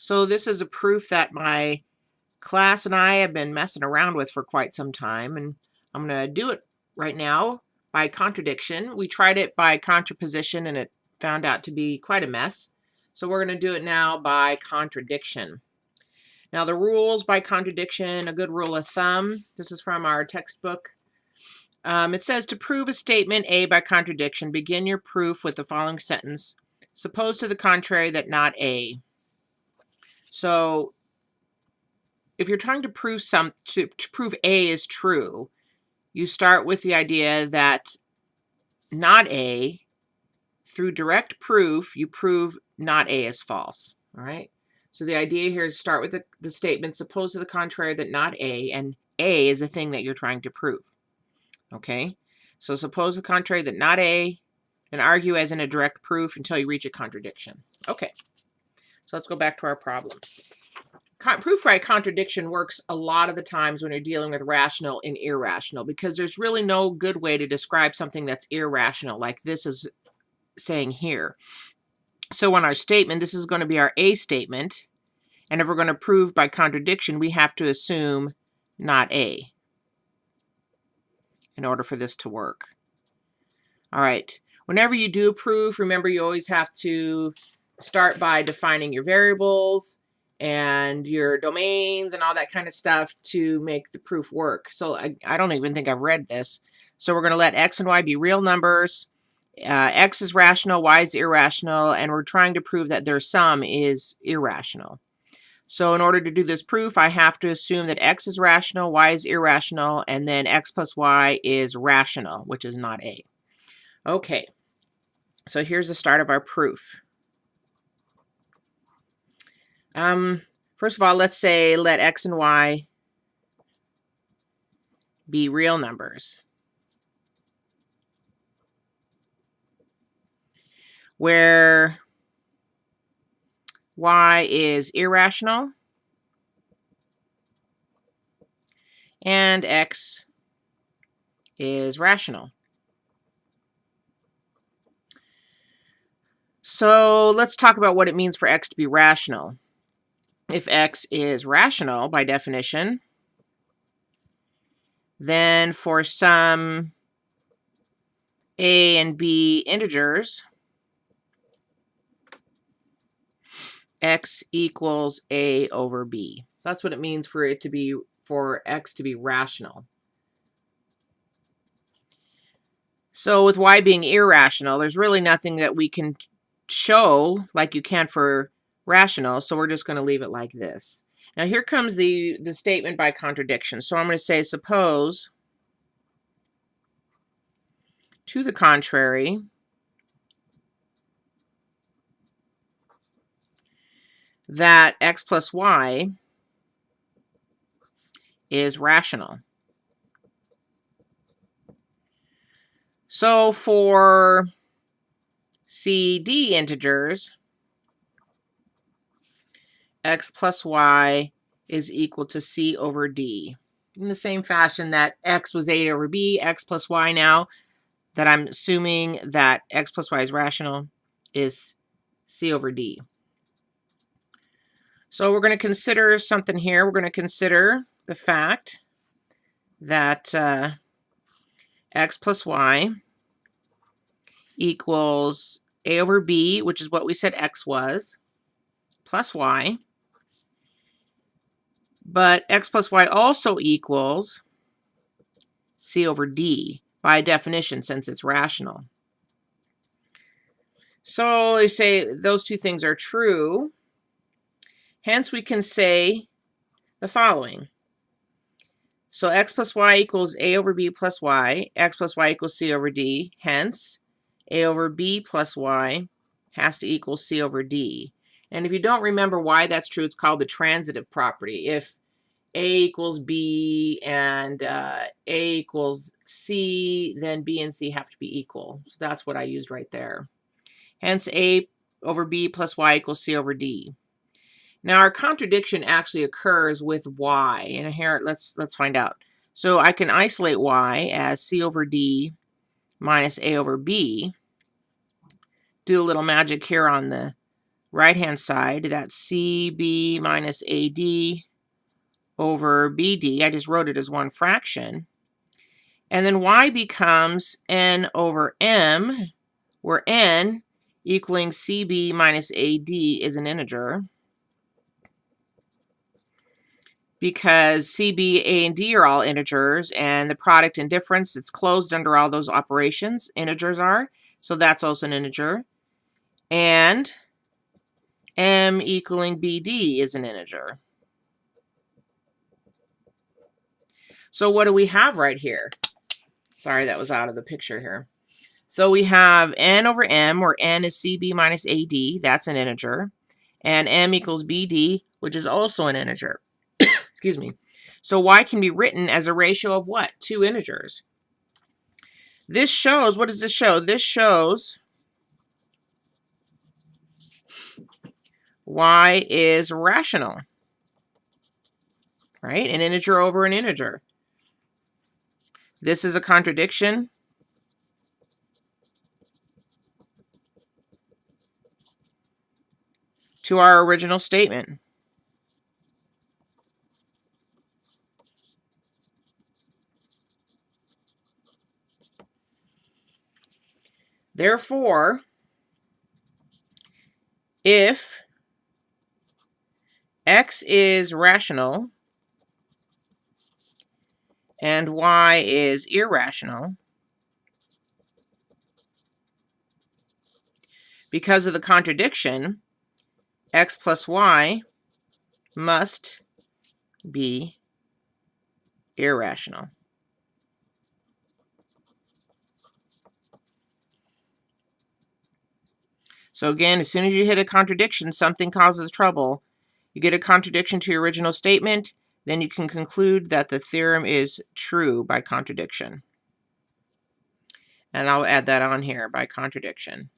So this is a proof that my class and I have been messing around with for quite some time, and I'm going to do it right now by contradiction. We tried it by contraposition, and it found out to be quite a mess. So we're going to do it now by contradiction. Now the rules by contradiction, a good rule of thumb, this is from our textbook. Um, it says to prove a statement A by contradiction, begin your proof with the following sentence. Suppose to the contrary that not A. So if you're trying to prove some to, to prove A is true, you start with the idea that not A, through direct proof, you prove not A is false. All right. So the idea here is start with the, the statement, suppose to the contrary that not A, and A is the thing that you're trying to prove. Okay. So suppose the contrary that not A, and argue as in a direct proof until you reach a contradiction. Okay. So let's go back to our problem. Con proof by contradiction works a lot of the times when you're dealing with rational and irrational because there's really no good way to describe something that's irrational like this is saying here. So on our statement, this is going to be our A statement. And if we're going to prove by contradiction, we have to assume not A in order for this to work. All right. Whenever you do proof, remember you always have to start by defining your variables and your domains and all that kind of stuff to make the proof work. So I, I don't even think I've read this. So we're going to let x and y be real numbers. Uh, x is rational, y is irrational, and we're trying to prove that their sum is irrational. So in order to do this proof, I have to assume that x is rational, y is irrational, and then x plus y is rational, which is not a. Okay, so here's the start of our proof. Um, first of all, let's say let x and y be real numbers. Where y is irrational and x is rational. So let's talk about what it means for x to be rational if x is rational by definition, then for some a and b integers, x equals a over b. So that's what it means for it to be, for x to be rational. So with y being irrational, there's really nothing that we can show like you can for rational, so we're just going to leave it like this. Now here comes the, the statement by contradiction. So I'm going to say, suppose, to the contrary, that x plus y is rational. So for CD integers, x plus y is equal to c over d. In the same fashion that x was a over b, x plus y now, that I'm assuming that x plus y is rational, is c over d. So we're going to consider something here. We're going to consider the fact that uh, x plus y equals a over b, which is what we said x was, plus y, but x plus y also equals c over d by definition since it's rational. So they say those two things are true. Hence we can say the following. So x plus y equals a over b plus y. x plus y equals c over d. Hence, a over b plus y has to equal c over d. And if you don't remember why that's true, it's called the transitive property. If A equals B and uh, A equals C, then B and C have to be equal. So that's what I used right there. Hence A over B plus Y equals C over D. Now our contradiction actually occurs with Y. And here, let's, let's find out. So I can isolate Y as C over D minus A over B. Do a little magic here on the right-hand side, that's CB minus AD over BD. I just wrote it as one fraction. And then y becomes n over m, where n equaling CB minus AD is an integer. Because CB, A, and D are all integers, and the product and difference, it's closed under all those operations, integers are. So that's also an integer. And m equaling BD is an integer. So what do we have right here? Sorry, that was out of the picture here. So we have n over m, where n is cb minus ad, that's an integer, and m equals bd, which is also an integer. Excuse me. So y can be written as a ratio of what? Two integers. This shows, what does this show? This shows y is rational, right? An integer over an integer. This is a contradiction. to our original statement. Therefore, if x is rational and y is irrational, because of the contradiction, x plus y must be irrational. So again, as soon as you hit a contradiction, something causes trouble. You get a contradiction to your original statement, then you can conclude that the theorem is true by contradiction. And I'll add that on here by contradiction.